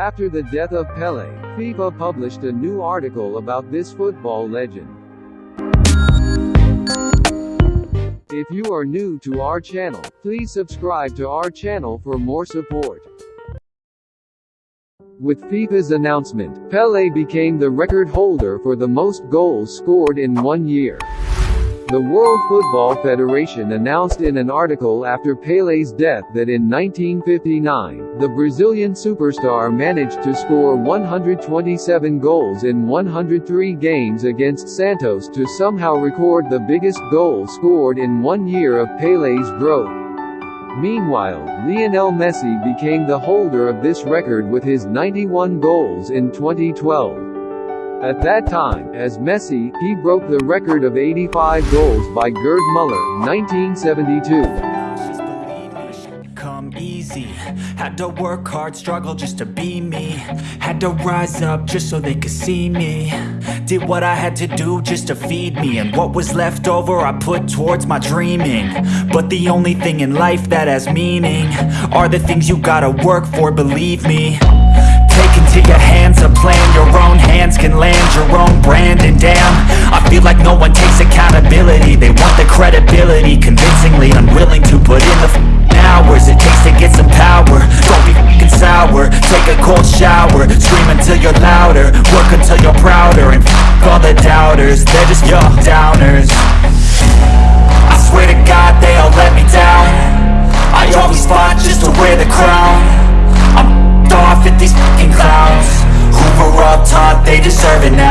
After the death of Pele, FIFA published a new article about this football legend. If you are new to our channel, please subscribe to our channel for more support. With FIFA's announcement, Pele became the record holder for the most goals scored in one year. The World Football Federation announced in an article after Pele's death that in 1959, the Brazilian superstar managed to score 127 goals in 103 games against Santos to somehow record the biggest goal scored in one year of Pele's growth. Meanwhile, Lionel Messi became the holder of this record with his 91 goals in 2012. At that time, as Messi, he broke the record of 85 goals by Gerd Muller, 1972 come easy. Had to work hard, struggle just to be me. Had to rise up just so they could see me. Did what I had to do just to feed me. And what was left over I put towards my dreaming. But the only thing in life that has meaning Are the things you gotta work for, believe me Your hands a plan Your own hands can land your own brand And damn, I feel like no one takes accountability. They want the credibility Convincingly unwilling to put in the hours It takes to get some power. Don't be f***ing sour Take a cold shower Scream until you're louder Work until you're prouder And f*** all the doubters They're just your downers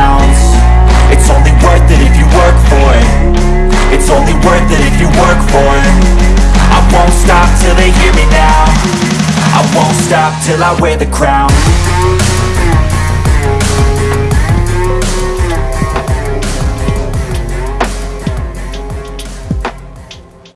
ounce It's only worth it if you work for it. It's only worth it if you work for it. I won't stop till they hear me now. I won't stop till I wear the crown